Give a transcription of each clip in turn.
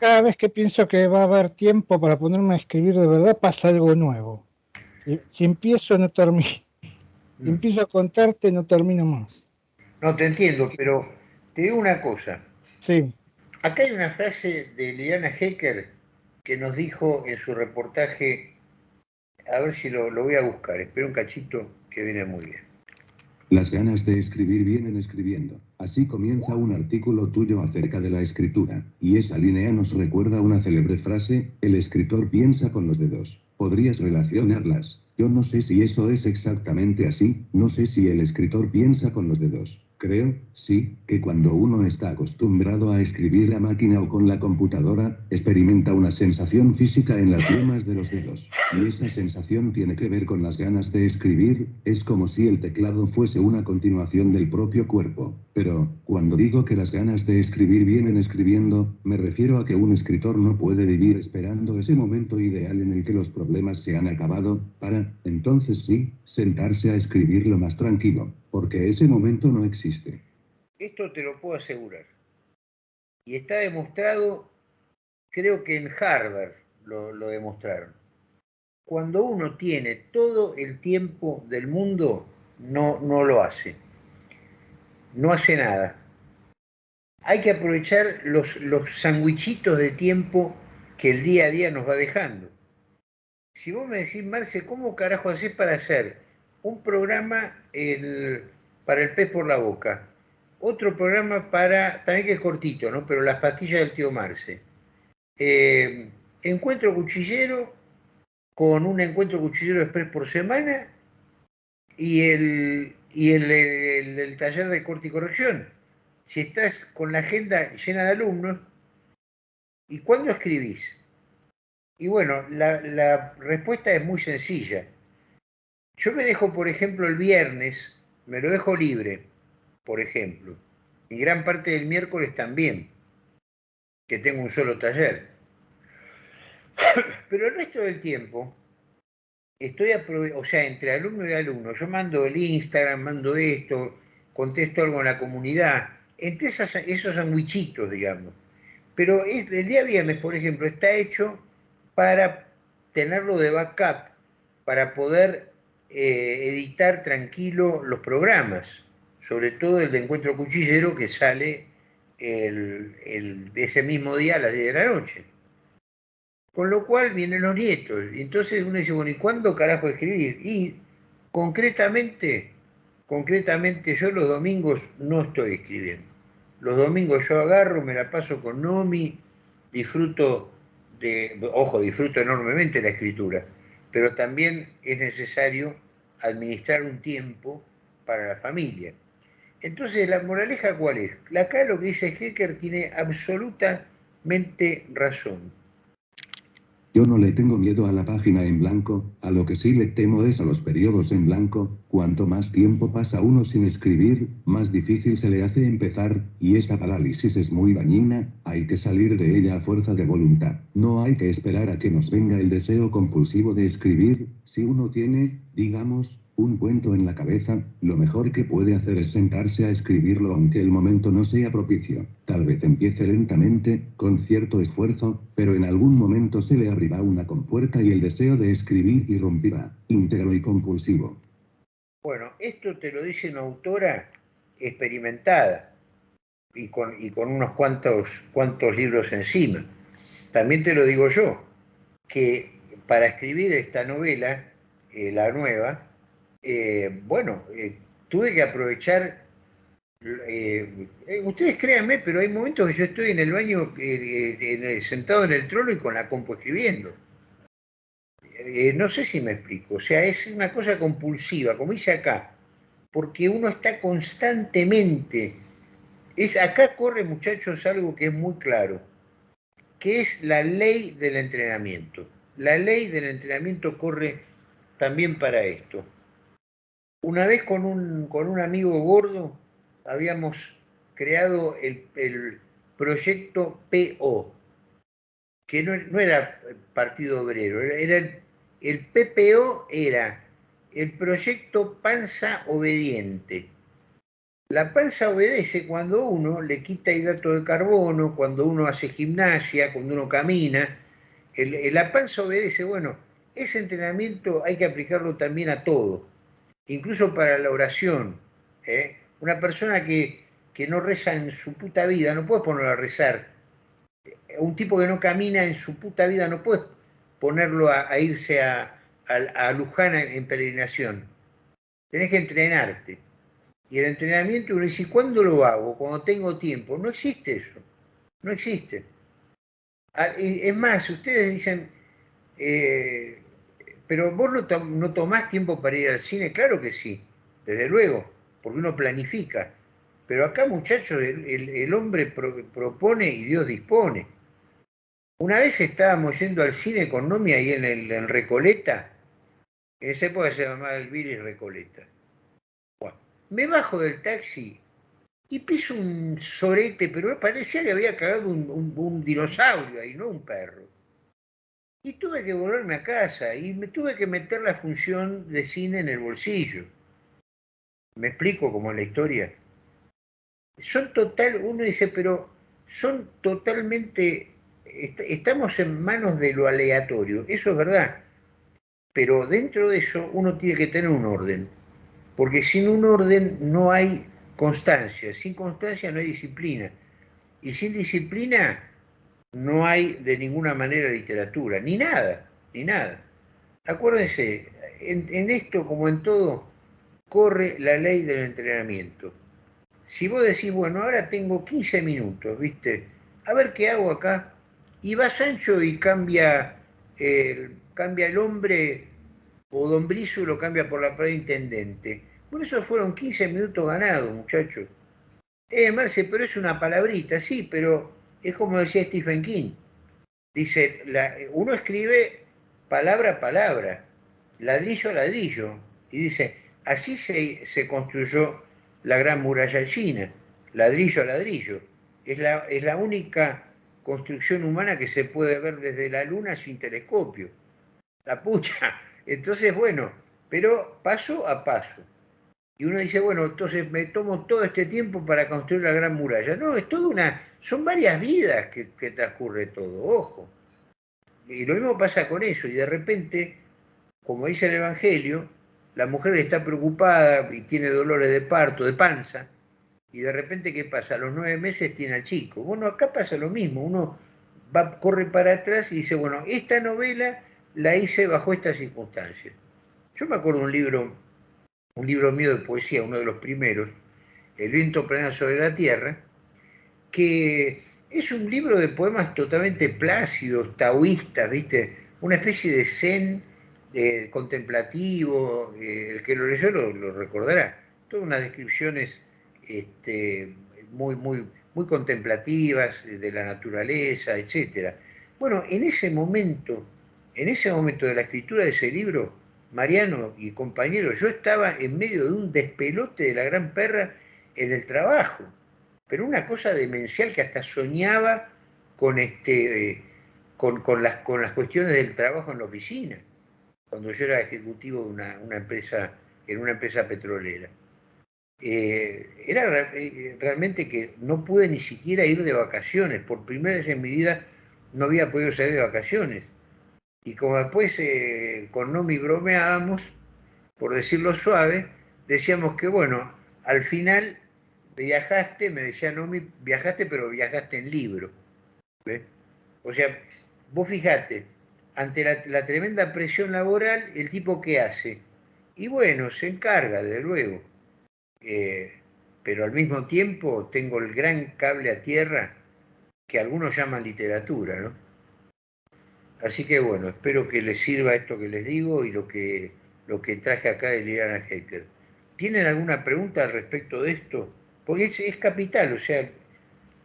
cada vez que pienso que va a haber tiempo para ponerme a escribir de verdad, pasa algo nuevo. Si, empiezo, no termino. Si mm. empiezo a contarte, no termino más. No, te entiendo, pero te digo una cosa. Sí. Acá hay una frase de Liliana Hecker que nos dijo en su reportaje, a ver si lo, lo voy a buscar, espero un cachito que viene muy bien. Las ganas de escribir vienen escribiendo. Así comienza un artículo tuyo acerca de la escritura, y esa línea nos recuerda una célebre frase, el escritor piensa con los dedos. ¿Podrías relacionarlas? Yo no sé si eso es exactamente así, no sé si el escritor piensa con los dedos. Creo, sí, que cuando uno está acostumbrado a escribir a máquina o con la computadora, experimenta una sensación física en las yemas de los dedos. Y esa sensación tiene que ver con las ganas de escribir, es como si el teclado fuese una continuación del propio cuerpo. Pero, cuando digo que las ganas de escribir vienen escribiendo, me refiero a que un escritor no puede vivir esperando ese momento ideal en el que los problemas se han acabado, para, entonces sí, sentarse a escribir lo más tranquilo, porque ese momento no existe. Esto te lo puedo asegurar. Y está demostrado, creo que en Harvard lo, demostraron. Cuando uno tiene todo el tiempo del mundo, no, no lo hace. No hace nada. Hay que aprovechar los, los de tiempo que el día a día nos va dejando. Si vos me decís, Marce, ¿cómo carajo haces para hacer un programa para el pez por la boca, otro programa para, también que es cortito, ¿no? Pero las pastillas del tío Marce. Eh, encuentro cuchillero con un encuentro cuchillero express por semana y el, y el, taller de corte y corrección. Si estás con la agenda llena de alumnos, ¿y cuándo escribís? Y bueno, la, la respuesta es muy sencilla yo me dejo, por ejemplo, el viernes, me lo dejo libre, por ejemplo, y gran parte del miércoles también, que tengo un solo taller. Pero el resto del tiempo, estoy o sea, entre alumno y alumno, yo mando el Instagram, mando esto, contesto algo en la comunidad, entre esos sandwichitos, digamos. Pero el día viernes, por ejemplo, está hecho para tenerlo de backup, para poder eh, editar tranquilo los programas, sobre todo el de Encuentro Cuchillero que sale ese mismo día a las 10 de la noche. Con lo cual vienen los nietos. Y entonces uno dice, bueno, ¿y cuándo carajo escribir? Y concretamente, concretamente yo los domingos no estoy escribiendo. Los domingos yo agarro, me la paso con Nomi, disfruto de, ojo, disfruto enormemente la escritura pero también es necesario administrar un tiempo para la familia. Entonces, ¿la moraleja cuál es? Acá lo que dice Hecker tiene absolutamente razón. Yo no le tengo miedo a la página en blanco, a lo que sí le temo es a los periodos en blanco, cuanto más tiempo pasa uno sin escribir, más difícil se le hace empezar, y esa parálisis es muy dañina, hay que salir de ella a fuerza de voluntad. No hay que esperar a que nos venga el deseo compulsivo de escribir, si uno tiene, digamos, un cuento en la cabeza, lo mejor que puede hacer es sentarse a escribirlo aunque el momento no sea propicio. Tal vez empiece lentamente, con cierto esfuerzo, pero en algún momento se le abrirá una compuerta y el deseo de escribir irrumpirá, íntegro y compulsivo. Bueno, esto te lo dice una autora experimentada y con, y con unos cuantos, cuantos libros encima. También te lo digo yo, que para escribir esta novela, eh, la nueva, eh, bueno, eh, tuve que aprovechar, eh, ustedes créanme, pero hay momentos que yo estoy en el baño sentado en el trono y con la compu escribiendo. No sé si me explico, o sea, es una cosa compulsiva, como dice acá, porque uno está constantemente, es, acá corre muchachos algo que es muy claro, que es la ley del entrenamiento. La ley del entrenamiento corre también para esto. Una vez con un, con un amigo gordo habíamos creado el, proyecto PO, que no, era Partido Obrero, era el, el PPO era el proyecto Panza Obediente. La panza obedece cuando uno le quita hidrato de carbono, cuando uno hace gimnasia, cuando uno camina. la panza obedece, bueno, ese entrenamiento hay que aplicarlo también a todo, incluso para la oración. ¿eh? Una persona que, no reza en su puta vida, no puedes ponerlo a rezar. Un tipo que no camina en su puta vida, no puedes ponerlo a, irse a, a, Luján en peregrinación. Tenés que entrenarte. Y el entrenamiento uno dice, ¿cuándo lo hago? Cuando tengo tiempo. No existe eso. No existe. Ah, es más, ustedes dicen, eh, pero vos no, tomás tiempo para ir al cine. Claro que sí, desde luego, porque uno planifica. Pero acá, muchachos, el, hombre propone y Dios dispone. Una vez estábamos yendo al cine con Nomi ahí en el Recoleta. En esa época se llamaba el Billy Recoleta me bajo del taxi y piso un sorete, pero parecía que había cagado un, dinosaurio ahí, no un perro. Y tuve que volverme a casa y me tuve que meter la función de cine en el bolsillo. Me explico como en la historia. Son total, uno dice, pero son totalmente, estamos en manos de lo aleatorio, eso es verdad. Pero dentro de eso uno tiene que tener un orden porque sin un orden no hay constancia, sin constancia no hay disciplina, y sin disciplina no hay de ninguna manera literatura, ni nada, ni nada. Acuérdense, en, esto como en todo, corre la ley del entrenamiento. Si vos decís, bueno, ahora tengo 15 minutos, ¿viste? A ver qué hago acá. Y va Sancho y cambia el, cambia el hombre, o Don Brizo lo cambia por la palabra intendente. Por eso fueron 15 minutos ganados, muchachos. Eh, Marce, pero es una palabrita, sí, pero es como decía Stephen King. Dice, uno escribe palabra a palabra, ladrillo a ladrillo, y dice, así se, se construyó la gran muralla china, ladrillo a ladrillo. Es la, es la única construcción humana que se puede ver desde la luna sin telescopio. La pucha. Entonces, bueno, pero paso a paso. Y uno dice, bueno, entonces me tomo todo este tiempo para construir la gran muralla. No, es toda una, son varias vidas que, transcurre todo, ojo. Y lo mismo pasa con eso, y de repente, como dice el Evangelio, la mujer está preocupada y tiene dolores de parto, de panza, y de repente, ¿qué pasa? A los nueve meses tiene al chico. Bueno, acá pasa lo mismo, uno va, corre para atrás y dice, bueno, esta novela la hice bajo estas circunstancias. Yo me acuerdo un libro un libro mío de poesía, uno de los primeros, El viento plana sobre la tierra, que es un libro de poemas totalmente plácidos, taoístas, ¿viste? Una especie de zen contemplativo, eh, el que lo leyó lo, recordará. Todas unas descripciones este, muy, muy, muy contemplativas de la naturaleza, etc. Bueno, en ese momento, en ese momento de la escritura de ese libro, Mariano y compañeros, yo estaba en medio de un despelote de la gran perra en el trabajo, pero una cosa demencial que hasta soñaba con, este, eh, con, las, con las cuestiones del trabajo en la oficina, cuando yo era ejecutivo de una, empresa, en una empresa petrolera. Eh, era eh, realmente que no pude ni siquiera ir de vacaciones, por primera vez en mi vida no había podido salir de vacaciones y como después eh, con Nomi bromeábamos, por decirlo suave, decíamos que bueno, al final viajaste, me decía Nomi, viajaste pero viajaste en libro. O sea, vos fijate, ante la, tremenda presión laboral, el tipo qué hace. Y bueno, se encarga, desde luego. Eh, pero al mismo tiempo tengo el gran cable a tierra que algunos llaman literatura, ¿no? Así que bueno, espero que les sirva esto que les digo y lo que, lo que traje acá de Liliana Hecker. ¿Tienen alguna pregunta al respecto de esto? Porque es, capital, o sea,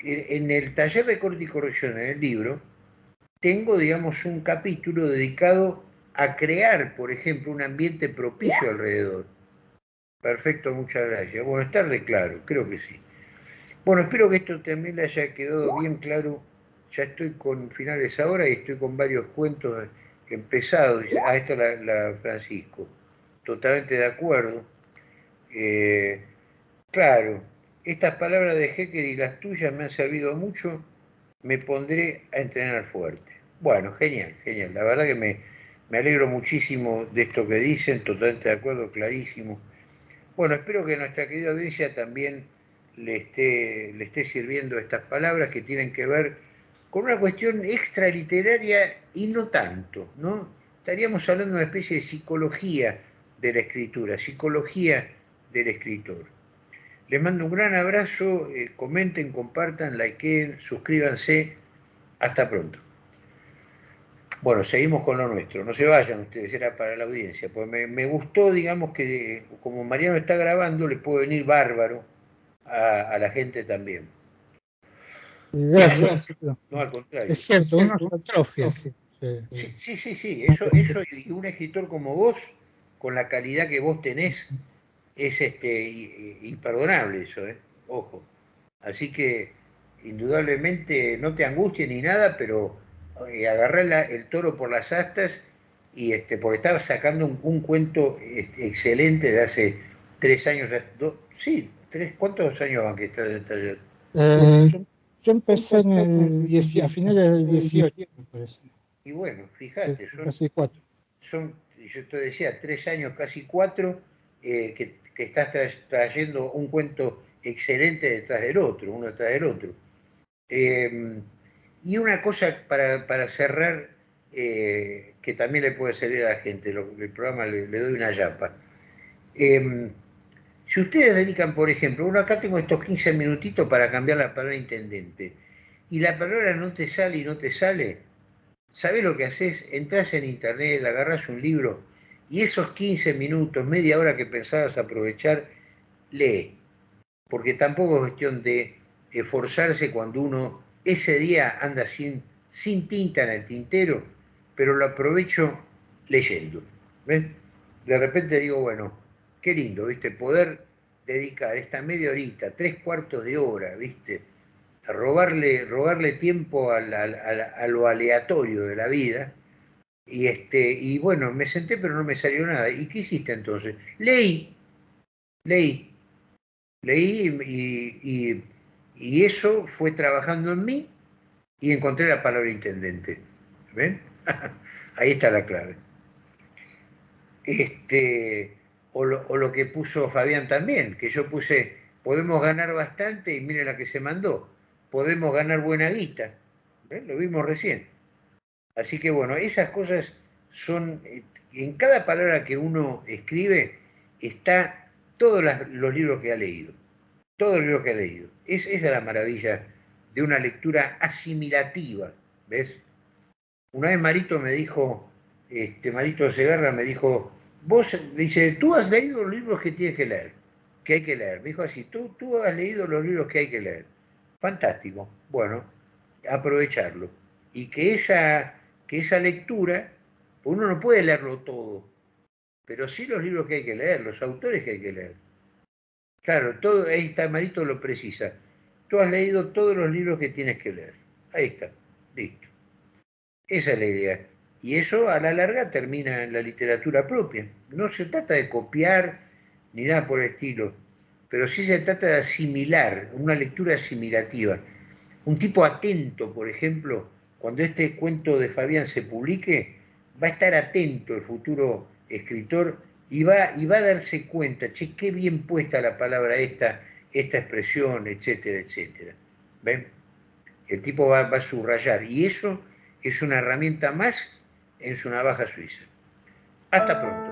en el taller de corte y corrección, en el libro, tengo, digamos, un capítulo dedicado a crear, por ejemplo, un ambiente propicio alrededor. Perfecto, muchas gracias. Bueno, está re claro, creo que sí. Bueno, espero que esto también le haya quedado bien claro ya estoy con finales ahora y estoy con varios cuentos empezados. Ah, esto la, Francisco. Totalmente de acuerdo. Eh, Claro, estas palabras de Hecker y las tuyas me han servido mucho, me pondré a entrenar fuerte. Bueno, genial, genial. La verdad que me, me alegro muchísimo de esto que dicen, totalmente de acuerdo, clarísimo. Bueno, espero que nuestra querida audiencia también le esté, sirviendo estas palabras que tienen que ver con una cuestión extraliteraria y no tanto, ¿no? Estaríamos hablando de una especie de psicología de la escritura, psicología del escritor. Les mando un gran abrazo, eh, comenten, compartan, likeen, suscríbanse. Hasta pronto. Bueno, seguimos con lo nuestro. No se vayan ustedes, era para la audiencia. Pues me, gustó, digamos, que como Mariano está grabando, le puede venir bárbaro a, la gente también. Gracias. No, al contrario. Es cierto, una atrofia. Sí, sí, sí, sí. Eso, eso y un escritor como vos, con la calidad que vos tenés, es este imperdonable eso, ¿eh? Ojo. Así que, indudablemente, no te angusties ni nada, pero eh, agarré el toro por las astas y este, porque estaba sacando un, cuento este, excelente de hace tres años, sí, tres, ¿cuántos años van que está, eh, yo, empecé en el, a finales del 18, me parece. Y bueno, fíjate, son, casi cuatro. son, yo te decía, tres años, casi cuatro, eh, que, estás trayendo un cuento excelente detrás del otro, uno detrás del otro. Eh, y una cosa para, cerrar, eh, que también le puede servir a la gente, el programa le, doy una yapa. Em, si ustedes dedican, por ejemplo, uno acá tengo estos 15 minutitos para cambiar la palabra intendente, y la palabra no te sale y no te sale, ¿sabés lo que haces? Entras en internet, agarras un libro, y esos 15 minutos, media hora que pensabas aprovechar, lee. Porque tampoco es cuestión de esforzarse cuando uno ese día anda sin, tinta en el tintero, pero lo aprovecho leyendo. De repente digo, bueno, qué lindo, ¿viste? Poder dedicar esta media horita, tres cuartos de hora, ¿viste? A robarle, robarle tiempo a, lo aleatorio de la vida. Y, este, y bueno, me senté pero no me salió nada. ¿Y qué hiciste entonces? Leí, leí, leí y eso fue trabajando en mí y encontré la palabra intendente. ¿Ven? Ahí está la clave. Este, o lo, que puso Fabián también, que yo puse, podemos ganar bastante y miren la que se mandó, podemos ganar buena guita. Lo vimos recién. Así que bueno, esas cosas son, en cada palabra que uno escribe está todos los libros que ha leído, los libros que ha leído. Es, esa la maravilla de una lectura asimilativa, ¿ves? Una vez Marito me dijo, este Marito Segarra me dijo, vos, dice, tú has leído los libros que tienes que leer, que hay que leer. Me dijo así, tú, tú has leído los libros que hay que leer. Fantástico. Bueno, aprovecharlo. Y que esa, que esa lectura, uno no puede leerlo todo, pero sí los libros que hay que leer, los autores que hay que leer. Claro, todo, ahí está, Marito lo precisa. Tú has leído todos los libros que tienes que leer. Ahí está, listo. Esa es la idea. Y eso a la larga termina en la literatura propia. No se trata de copiar ni nada por el estilo, pero sí se trata de asimilar, una lectura asimilativa. Un tipo atento, por ejemplo, cuando este cuento de Fabián se publique, va a estar atento el futuro escritor y va, y va a darse cuenta, che, qué bien puesta la palabra esta, esta expresión, etcétera, etcétera. ¿Ven? El tipo va, va a subrayar y eso es una herramienta más en su navaja suiza. Hasta pronto.